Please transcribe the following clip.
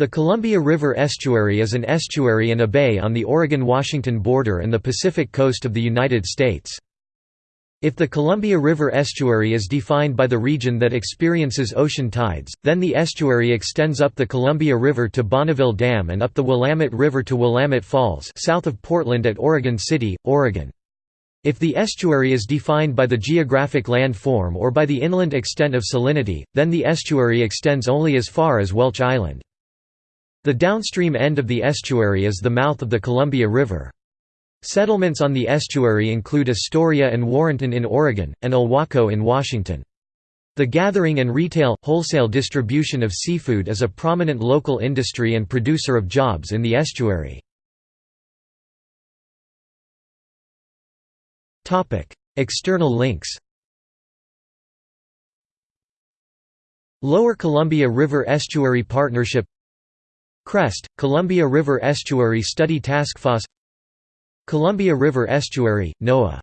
The Columbia River Estuary is an estuary and a bay on the Oregon–Washington border and the Pacific coast of the United States. If the Columbia River estuary is defined by the region that experiences ocean tides, then the estuary extends up the Columbia River to Bonneville Dam and up the Willamette River to Willamette Falls south of Portland at Oregon City, Oregon. If the estuary is defined by the geographic land form or by the inland extent of salinity, then the estuary extends only as far as Welch Island. The downstream end of the estuary is the mouth of the Columbia River. Settlements on the estuary include Astoria and Warrenton in Oregon, and Ilwaco in Washington. The gathering and retail, wholesale distribution of seafood is a prominent local industry and producer of jobs in the estuary. External links Lower Columbia River Estuary Partnership CREST, Columbia River Estuary Study Task Force Columbia River Estuary, NOAA